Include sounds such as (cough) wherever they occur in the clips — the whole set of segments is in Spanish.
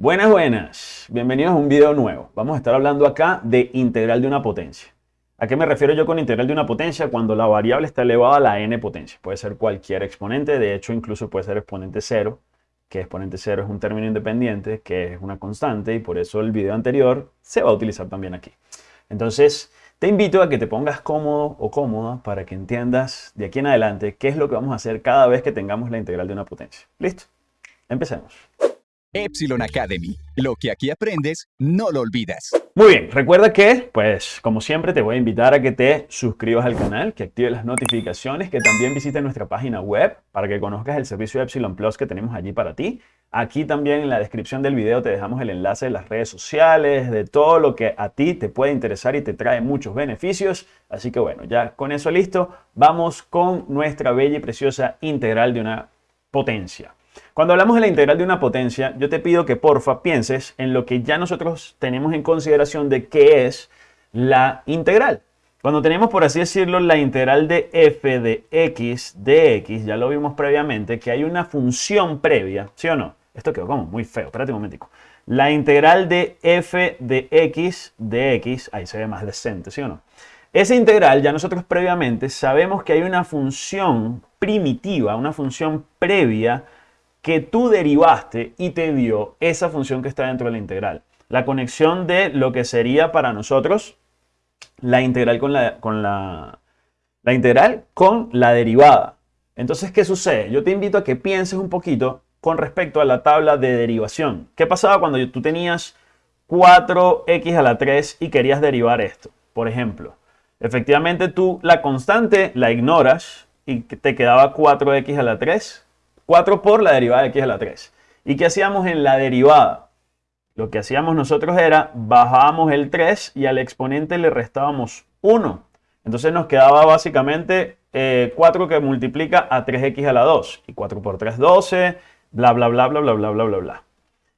Buenas, buenas. Bienvenidos a un video nuevo. Vamos a estar hablando acá de integral de una potencia. ¿A qué me refiero yo con integral de una potencia? Cuando la variable está elevada a la n potencia. Puede ser cualquier exponente, de hecho incluso puede ser exponente cero, que exponente cero es un término independiente, que es una constante y por eso el video anterior se va a utilizar también aquí. Entonces, te invito a que te pongas cómodo o cómoda para que entiendas de aquí en adelante qué es lo que vamos a hacer cada vez que tengamos la integral de una potencia. ¿Listo? Empecemos. Epsilon Academy. Lo que aquí aprendes, no lo olvidas. Muy bien, recuerda que, pues, como siempre, te voy a invitar a que te suscribas al canal, que actives las notificaciones, que también visites nuestra página web para que conozcas el servicio Epsilon Plus que tenemos allí para ti. Aquí también en la descripción del video te dejamos el enlace de las redes sociales, de todo lo que a ti te puede interesar y te trae muchos beneficios. Así que bueno, ya con eso listo, vamos con nuestra bella y preciosa integral de una potencia. Cuando hablamos de la integral de una potencia, yo te pido que porfa pienses en lo que ya nosotros tenemos en consideración de qué es la integral. Cuando tenemos, por así decirlo, la integral de f de x de x, ya lo vimos previamente, que hay una función previa, ¿sí o no? Esto quedó como muy feo, espérate un momentico. La integral de f de x de x, ahí se ve más decente, ¿sí o no? Esa integral, ya nosotros previamente sabemos que hay una función primitiva, una función previa que tú derivaste y te dio esa función que está dentro de la integral. La conexión de lo que sería para nosotros la integral con la, con la, la integral con la derivada. Entonces, ¿qué sucede? Yo te invito a que pienses un poquito con respecto a la tabla de derivación. ¿Qué pasaba cuando tú tenías 4x a la 3 y querías derivar esto? Por ejemplo, efectivamente tú la constante la ignoras y te quedaba 4x a la 3 4 por la derivada de x a la 3. ¿Y qué hacíamos en la derivada? Lo que hacíamos nosotros era bajábamos el 3 y al exponente le restábamos 1. Entonces nos quedaba básicamente 4 que multiplica a 3x a la 2. Y 4 por 3, 12, bla, bla, bla, bla, bla, bla, bla, bla, bla.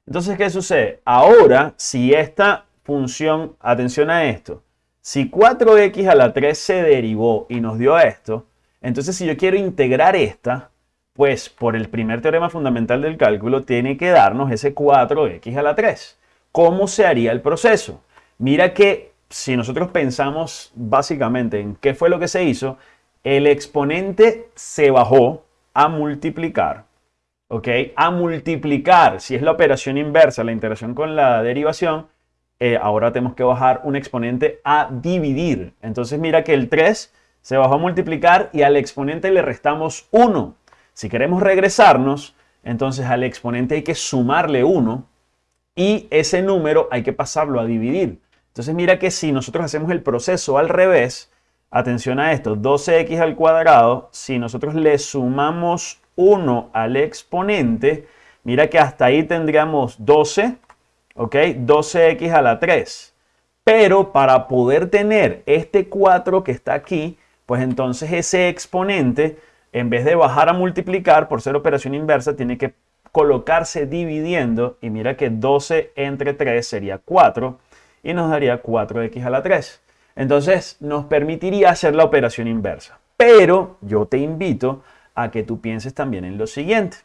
Entonces, ¿qué sucede? Ahora, si esta función, atención a esto, si 4x a la 3 se derivó y nos dio esto, entonces si yo quiero integrar esta, pues por el primer teorema fundamental del cálculo tiene que darnos ese 4x a la 3. ¿Cómo se haría el proceso? Mira que si nosotros pensamos básicamente en qué fue lo que se hizo, el exponente se bajó a multiplicar. ¿Ok? A multiplicar, si es la operación inversa, la interacción con la derivación, eh, ahora tenemos que bajar un exponente a dividir. Entonces mira que el 3 se bajó a multiplicar y al exponente le restamos 1. Si queremos regresarnos, entonces al exponente hay que sumarle 1 y ese número hay que pasarlo a dividir. Entonces mira que si nosotros hacemos el proceso al revés, atención a esto, 12x al cuadrado, si nosotros le sumamos 1 al exponente, mira que hasta ahí tendríamos 12, ¿ok? 12x a la 3. Pero para poder tener este 4 que está aquí, pues entonces ese exponente en vez de bajar a multiplicar por ser operación inversa, tiene que colocarse dividiendo y mira que 12 entre 3 sería 4 y nos daría 4x a la 3. Entonces nos permitiría hacer la operación inversa. Pero yo te invito a que tú pienses también en lo siguiente.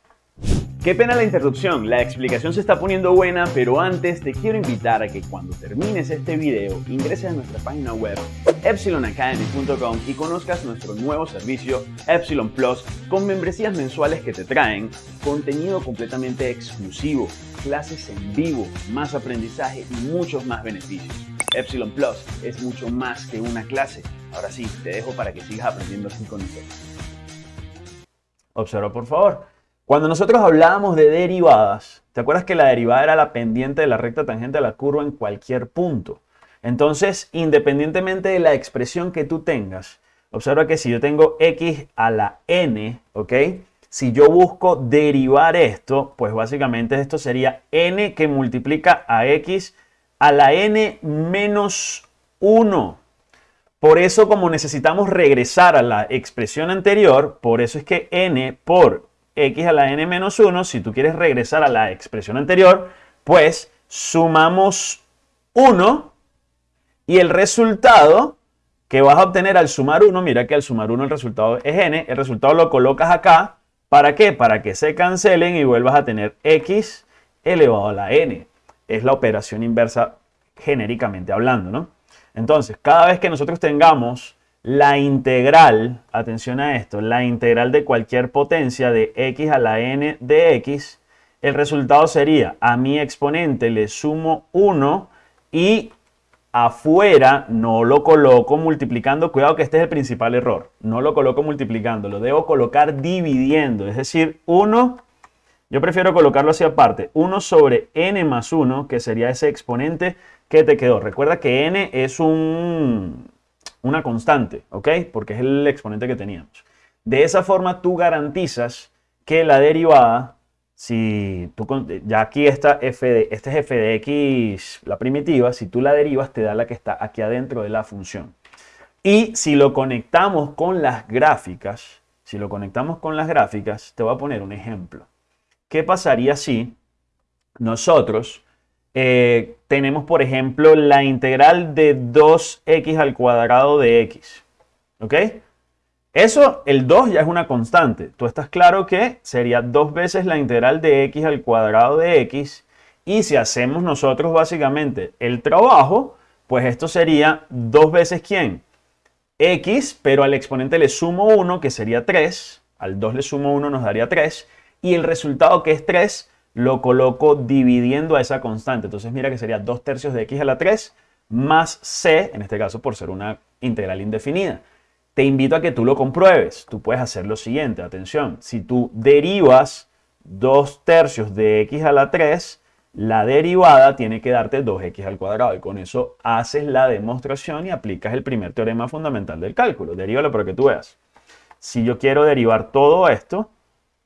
Qué pena la interrupción, la explicación se está poniendo buena, pero antes te quiero invitar a que cuando termines este video ingreses a nuestra página web epsilonacademy.com y conozcas nuestro nuevo servicio Epsilon Plus con membresías mensuales que te traen contenido completamente exclusivo, clases en vivo, más aprendizaje y muchos más beneficios. Epsilon Plus es mucho más que una clase. Ahora sí, te dejo para que sigas aprendiendo así con nosotros. Observa por favor. Cuando nosotros hablábamos de derivadas, ¿te acuerdas que la derivada era la pendiente de la recta tangente a la curva en cualquier punto? Entonces, independientemente de la expresión que tú tengas, observa que si yo tengo x a la n, ¿ok? Si yo busco derivar esto, pues básicamente esto sería n que multiplica a x a la n menos 1. Por eso, como necesitamos regresar a la expresión anterior, por eso es que n por x a la n menos 1, si tú quieres regresar a la expresión anterior, pues sumamos 1 y el resultado que vas a obtener al sumar 1, mira que al sumar 1 el resultado es n, el resultado lo colocas acá, ¿para qué? Para que se cancelen y vuelvas a tener x elevado a la n. Es la operación inversa genéricamente hablando, ¿no? Entonces, cada vez que nosotros tengamos la integral, atención a esto, la integral de cualquier potencia de x a la n de x, el resultado sería a mi exponente le sumo 1 y afuera no lo coloco multiplicando. Cuidado que este es el principal error. No lo coloco multiplicando, lo debo colocar dividiendo. Es decir, 1, yo prefiero colocarlo hacia aparte. 1 sobre n más 1, que sería ese exponente que te quedó. Recuerda que n es un, una constante, ¿ok? Porque es el exponente que teníamos. De esa forma tú garantizas que la derivada, si tú, ya aquí está f de, este es f de x, la primitiva, si tú la derivas te da la que está aquí adentro de la función. Y si lo conectamos con las gráficas, si lo conectamos con las gráficas, te voy a poner un ejemplo. ¿Qué pasaría si nosotros eh, tenemos, por ejemplo, la integral de 2x al cuadrado de x. ¿Ok? Eso, el 2 ya es una constante. Tú estás claro que sería dos veces la integral de x al cuadrado de x. Y si hacemos nosotros básicamente el trabajo, pues esto sería dos veces quién? x, pero al exponente le sumo 1, que sería 3. Al 2 le sumo 1, nos daría 3. Y el resultado que es 3 lo coloco dividiendo a esa constante. Entonces mira que sería 2 tercios de x a la 3 más c, en este caso por ser una integral indefinida. Te invito a que tú lo compruebes. Tú puedes hacer lo siguiente, atención, si tú derivas 2 tercios de x a la 3, la derivada tiene que darte 2x al cuadrado y con eso haces la demostración y aplicas el primer teorema fundamental del cálculo. Derívalo para que tú veas. Si yo quiero derivar todo esto,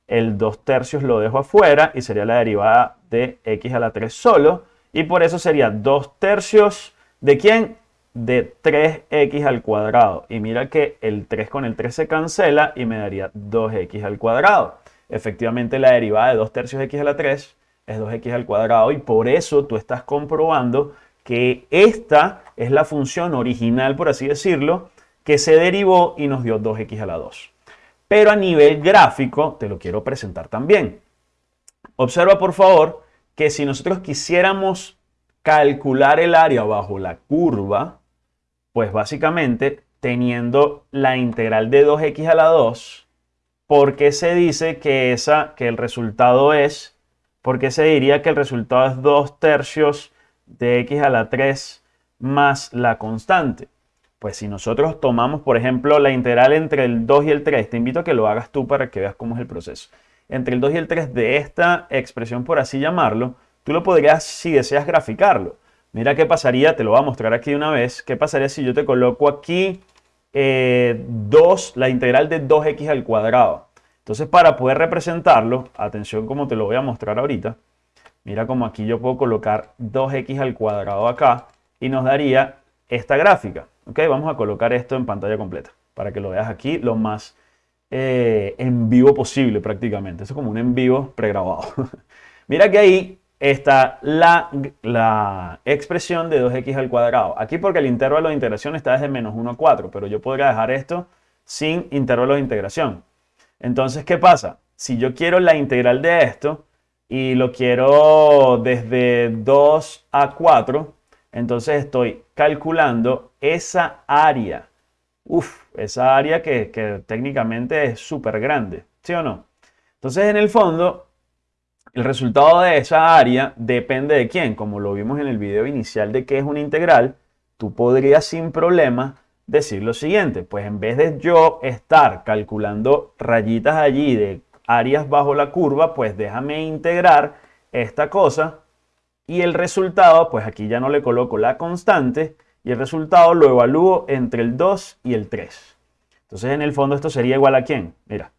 el 2 tercios lo dejo afuera y sería la derivada de x a la 3 solo. Y por eso sería 2 tercios de quién? De 3x al cuadrado. Y mira que el 3 con el 3 se cancela y me daría 2x al cuadrado. Efectivamente la derivada de 2 tercios x a la 3 es 2x al cuadrado y por eso tú estás comprobando que esta es la función original, por así decirlo, que se derivó y nos dio 2x a la 2 pero a nivel gráfico te lo quiero presentar también. Observa por favor que si nosotros quisiéramos calcular el área bajo la curva, pues básicamente teniendo la integral de 2x a la 2, ¿por qué se dice que, esa, que el resultado es, por qué se diría que el resultado es 2 tercios de x a la 3 más la constante? Pues si nosotros tomamos, por ejemplo, la integral entre el 2 y el 3, te invito a que lo hagas tú para que veas cómo es el proceso. Entre el 2 y el 3 de esta expresión, por así llamarlo, tú lo podrías, si deseas, graficarlo. Mira qué pasaría, te lo voy a mostrar aquí de una vez, qué pasaría si yo te coloco aquí 2, eh, la integral de 2x al cuadrado. Entonces, para poder representarlo, atención como te lo voy a mostrar ahorita, mira como aquí yo puedo colocar 2x al cuadrado acá y nos daría esta gráfica. Ok, vamos a colocar esto en pantalla completa para que lo veas aquí lo más eh, en vivo posible prácticamente. Eso es como un en vivo pregrabado. (laughs) Mira que ahí está la, la, expresión de 2x al cuadrado. Aquí porque el intervalo de integración está desde menos 1 a 4, pero yo podría dejar esto sin intervalo de integración. Entonces, ¿qué pasa? Si yo quiero la integral de esto y lo quiero desde 2 a 4, entonces estoy calculando esa área. Uf, esa área que, técnicamente es súper grande, ¿sí o no? Entonces en el fondo, el resultado de esa área depende de quién. Como lo vimos en el video inicial de que es una integral, tú podrías sin problema decir lo siguiente. Pues en vez de yo estar calculando rayitas allí de áreas bajo la curva, pues déjame integrar esta cosa y el resultado, pues aquí ya no le coloco la constante y el resultado lo evalúo entre el 2 y el 3. Entonces en el fondo esto sería igual a quién? Mira,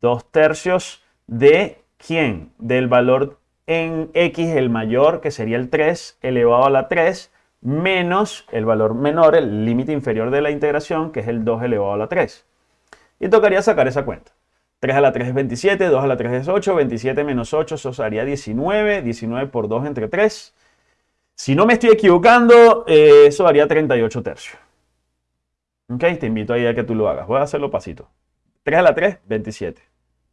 2 tercios de quién? Del valor en x el mayor que sería el 3 elevado a la 3 menos el valor menor, el límite inferior de la integración que es el 2 elevado a la 3. Y tocaría sacar esa cuenta. 3 a la 3 es 27, 2 a la 3 es 8, 27 menos 8, eso haría 19, 19 por 2 entre 3. Si no me estoy equivocando, eh, eso haría 38 tercios. Ok, te invito ahí a que tú lo hagas. Voy a hacerlo pasito. 3 a la 3, 27.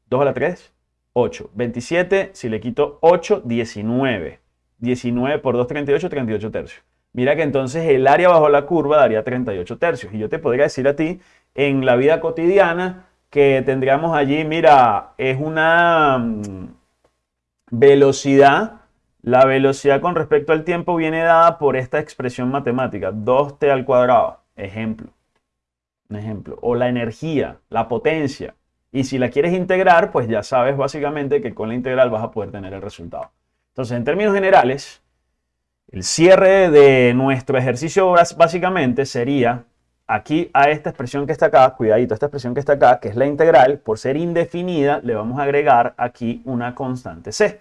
2 a la 3, 8. 27, si le quito 8, 19. 19 por 2, 38, 38 tercios. Mira que entonces el área bajo la curva daría 38 tercios. Y yo te podría decir a ti, en la vida cotidiana, que tendríamos allí, mira, es una mm, velocidad. La velocidad con respecto al tiempo viene dada por esta expresión matemática, 2t al cuadrado. Ejemplo. Un ejemplo. O la energía, la potencia. Y si la quieres integrar, pues ya sabes básicamente que con la integral vas a poder tener el resultado. Entonces, en términos generales, el cierre de nuestro ejercicio básicamente sería aquí a esta expresión que está acá, cuidadito, esta expresión que está acá, que es la integral, por ser indefinida, le vamos a agregar aquí una constante c.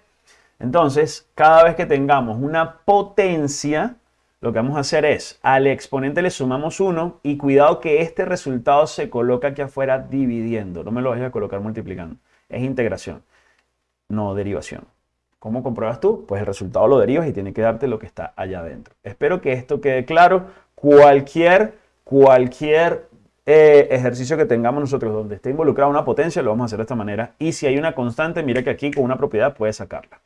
Entonces, cada vez que tengamos una potencia, lo que vamos a hacer es, al exponente le sumamos 1 y cuidado que este resultado se coloca aquí afuera dividiendo. No me lo vayas a colocar multiplicando. Es integración, no derivación. ¿Cómo compruebas tú? Pues el resultado lo derivas y tiene que darte lo que está allá adentro. Espero que esto quede claro. Cualquier, cualquier eh, ejercicio que tengamos nosotros donde esté involucrada una potencia, lo vamos a hacer de esta manera. Y si hay una constante, mira que aquí con una propiedad puedes sacarla.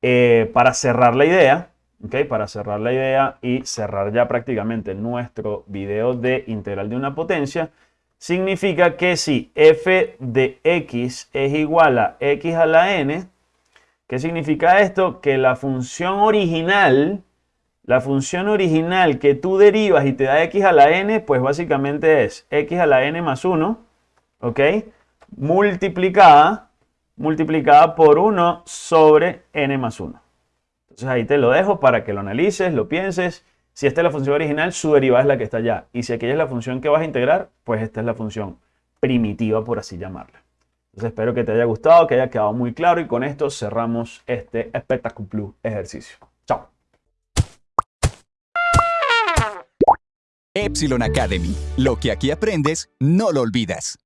Eh, para cerrar la idea, para cerrar la idea y cerrar ya prácticamente nuestro video de integral de una potencia, significa que si f de x es igual a x a la n, ¿qué significa esto? Que la función original, la función original que tú derivas y te da x a la n, pues básicamente es x a la n más 1, ¿ok? Multiplicada, multiplicada por 1 sobre n más 1. Entonces ahí te lo dejo para que lo analices, lo pienses. Si esta es la función original, su derivada es la que está allá. Y si aquella es la función que vas a integrar, pues esta es la función primitiva, por así llamarla. Entonces espero que te haya gustado, que haya quedado muy claro y con esto cerramos este espectacular ejercicio. Chao. Epsilon Academy. Lo que aquí aprendes, no lo olvidas.